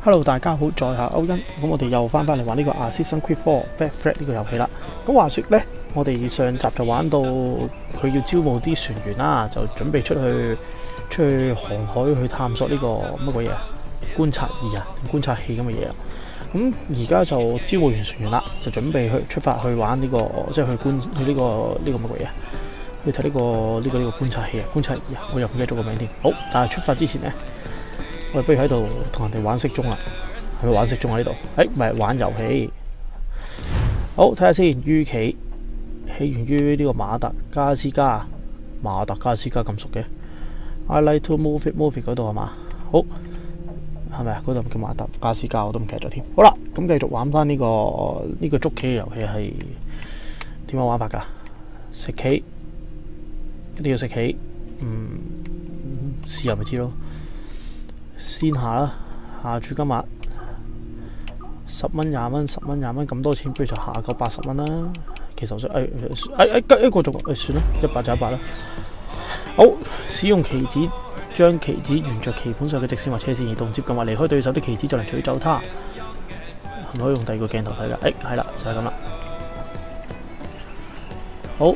Hello，大家好，在下欧恩，咁我哋又翻翻嚟玩呢个 Assassin Creed 4 Black Flag》呢个游戏啦。咁话说呢，我哋上集就玩到佢要招募啲船员啦，就准备出去出去航海去探索呢个乜鬼嘢啊？观察仪啊，观察器咁嘅嘢啊。咁而家就招募完船员啦，就准备去出发去玩呢个，即系去观去呢个呢个乜鬼嘢？去睇呢个呢个呢个观察器啊，观察仪啊，我又唔记得咗个名添。好，但系出发之前呢。我不如喺度同人哋玩色盅啊！系咪玩色盅喺呢度，诶，唔系玩游戏。好，睇下先。於棋起源于呢个马达加斯加，马达加斯加咁熟嘅。I like to move it, move it 嗰度系嘛？好，系咪啊？嗰度叫马达加斯加，我都唔记得咗添。好啦，咁继续玩翻呢个呢个捉棋嘅游戏系点样玩法噶？食棋一定要食棋，嗯，试下咪知咯。先下啦，下住今日十蚊廿蚊，十蚊廿蚊咁多钱，不如就下个八十蚊啦。其实我想，诶诶一一个仲算啦，一百就一百啦。好，使用棋子将棋子沿着棋盘上嘅直线或斜线移动，接近或离开对手的棋子，就能取走它。可唔可以用第二个镜头睇噶？诶，系啦，就系咁啦。好，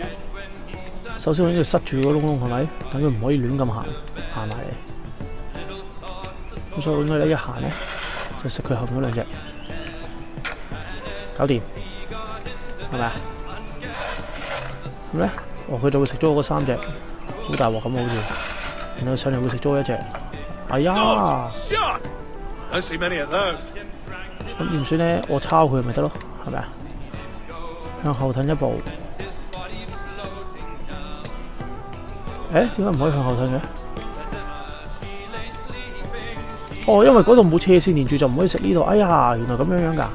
首先我应该塞住个窿，窿系咪？等佢唔可以乱咁行，埋。咪？数应该得一下咧，就食佢后边两只，搞掂，系咪啊？咧，哦，佢就会食咗我嗰三只，好大镬咁好似，然后上嚟会食咗我一只，哎呀！咁点算咧，我抄佢咪得咯，系咪啊？向后退一步，诶，点解唔可以向后退嘅？哦，因为嗰度冇车线连住，就唔可以食呢度。哎呀，原来咁样样噶，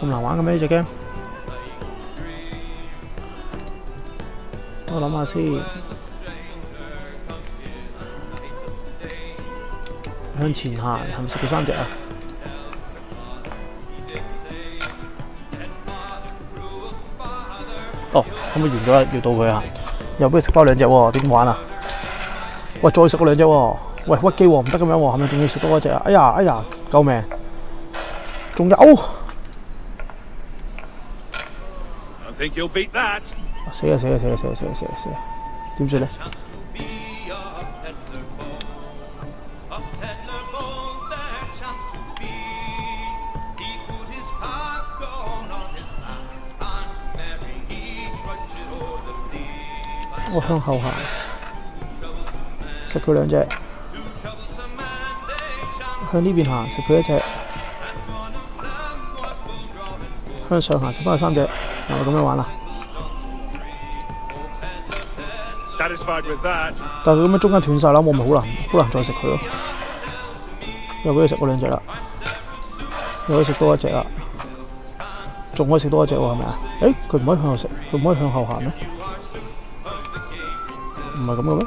咁难玩嘅咩呢只 game？我谂下先，向前行，系咪食到三只啊？哦，咁咪完咗？要到佢啊！又俾佢食翻两只喎？点玩啊？喂，再食嗰两只喎！喂屈機喎，唔得咁樣喎，係咪仲要食多一只啊？哎呀哎呀，救命！仲有，我死啦死啦死啦死啦死啦死啦，點算咧？我向后行，食佢两只。向呢边行，食佢一隻。向上行，食翻佢三隻。嗱，咁样玩啦。但系佢咁样中间断晒啦，我咪好难，好难再食佢咯。又俾佢食过两只啦，又可以食多一只啦，仲可以食多一只系咪啊？诶，佢唔可以向后食，佢唔可以向后行咩？唔系咁嘅咩？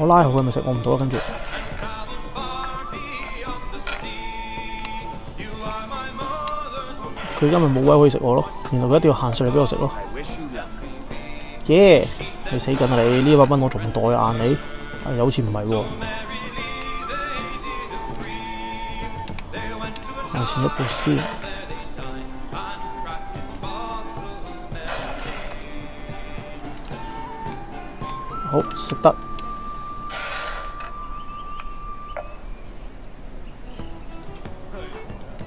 我拉好佢咪食我唔到啊！跟住佢因為冇位可以食我咯，原來佢一定要行上嚟俾我食咯。耶！你死緊啊你！呢一百蚊我仲袋啊你啊好似唔係喎，有錢嘅寶石，好食得。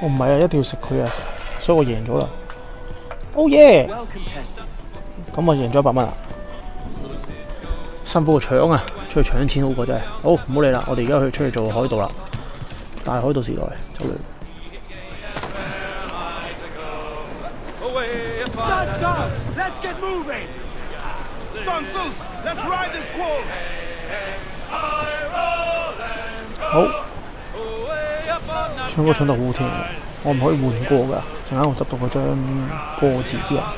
我唔係啊，一定要食佢啊，所以我贏咗啦。Oh yeah！咁我贏咗一百蚊啦。辛苦個抢啊，出去搶錢好過真系。好唔好理啦，我哋而家去出去做海盜啦。大海盜時代，走！好。唱歌唱得好好聽，我唔可以換歌㗎。陣間我執到嗰張歌詞之後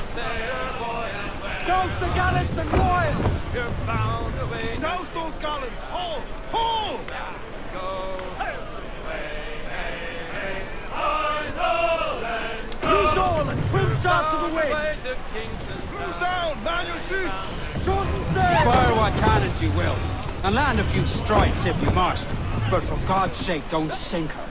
，Fire what cannons you will, and land a few strikes if you must, but for God's sake don't sink her.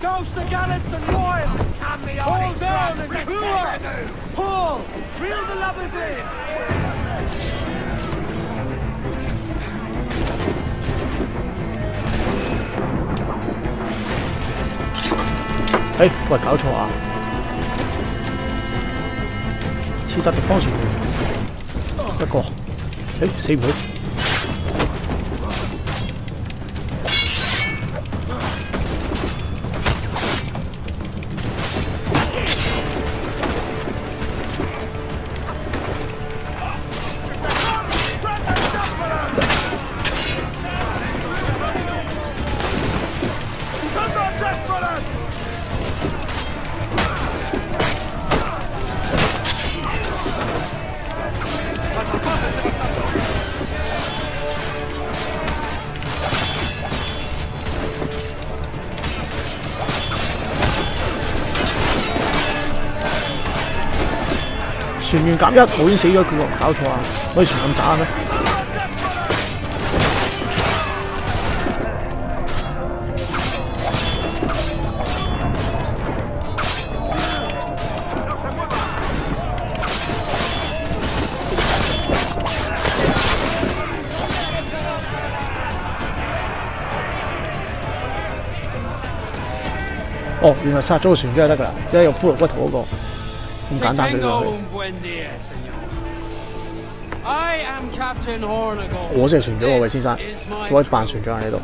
Ghost the gallants and royals! Haul down and cool Pull. Reel the lovers in! Hey, 我搞错啊！切實敵方算佢一個，誒、欸、死唔去。原减一已经死咗佢咯，搞错啊！可以全咁打咩？哦，原来杀咗个船先得噶，啦，即系用骷髅骨头嗰个。唔簡單嘅，我先係船長喎，位先生，做一扮船長喺度。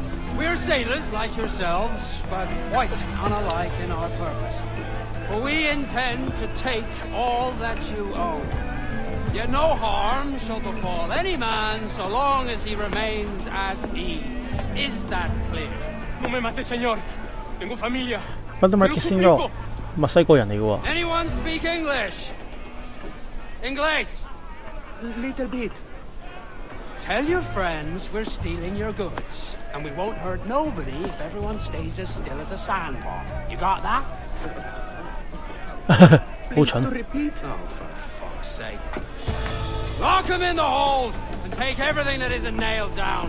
墨西哥人嚟嘅 Anyone speak English? English? Little bit. Tell your friends we're stealing your goods, and we won't hurt nobody if everyone stays as still as a sandbar. l You got that? 哈哈，好蠢。Lock h i m in the hold and take everything that isn't nailed down.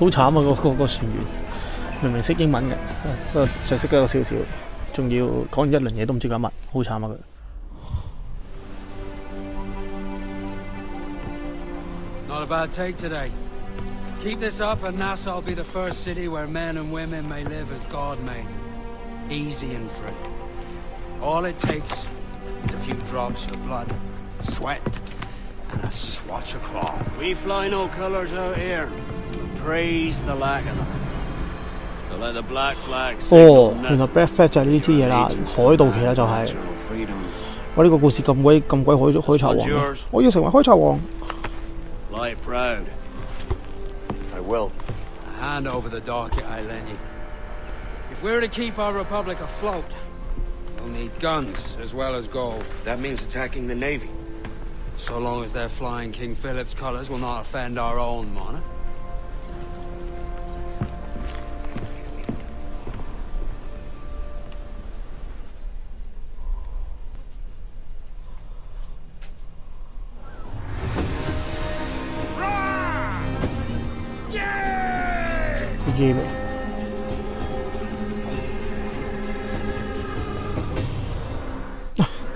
好惨啊！个、個个船员。Not a bad take today. Keep this up, and Nassau will be the first city where men and women may live as God made them. Easy and free. All it takes is a few drops of blood, sweat, and a swatch of cloth. We fly no colors out here. Praise the lack of them. 哦，原來 Black Flag 就係呢支嘢啦，海盜旗啦就係、是。我呢個故事咁鬼咁鬼海海賊王，我要成為海賊王。If we're to keep our republic afloat, we'll need guns as well as gold. That means attacking the navy. So long as they're flying King Philip's colors will not offend our own monarch.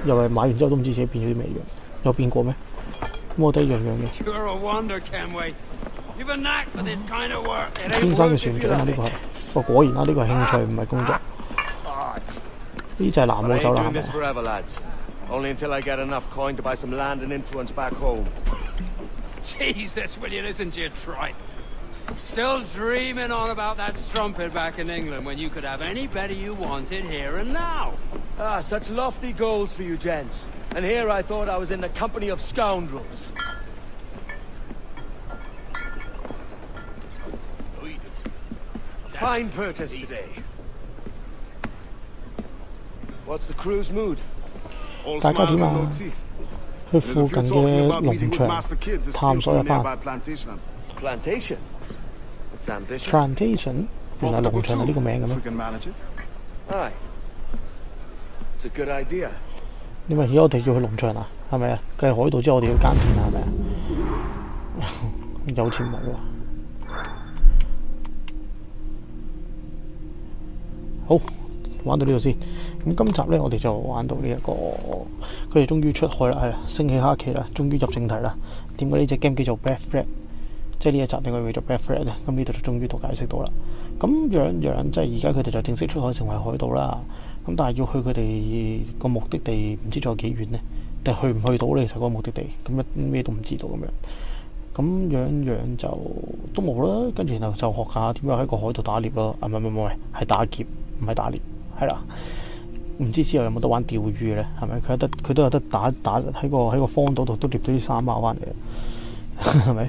又系買完之後都唔知自己變咗啲咩樣，有變過咩？摩的樣樣嘅，天生嘅船長啊！呢個，哦果然啦，呢個興趣唔係工作。呢就系南澳走難嘅。Still dreaming on about that strumpet back in England when you could have any better you wanted here and now. Ah, such lofty goals for you gents. And here I thought I was in the company of scoundrels. Fine purchase today. What's the crew's mood? All plantation. t r a n s a t i o n 原來農場系呢個名嘅咩？你話而家我哋要去農場啊？係咪啊？繼海度之后，我哋要耕田係咪啊？有钱冇啊？好，玩到呢度先。咁今集咧，我哋就玩到呢一個。佢哋終於出海啦，係啦，升起黑旗啦，終於入正題啦。點解呢只 game 叫做 Bad r a t 即係呢一集，定佢叫做 b a d friend 啊！咁呢度就終於都解釋到啦。咁樣樣，即係而家佢哋就正式出海成為海盜啦。咁但係要去佢哋個目的地，唔知仲有幾遠呢？定去唔去到咧？其實個目的地，咁一咩都唔知道咁樣。咁樣樣就都冇啦。跟住然後就學下點樣喺個海度打獵咯。唔係唔係唔係，係打劫，唔係打獵，係啦。唔知之後有冇得玩釣魚咧？係咪佢有得佢都有得打打喺個喺個荒島度都獵到啲沙包翻嚟？係咪？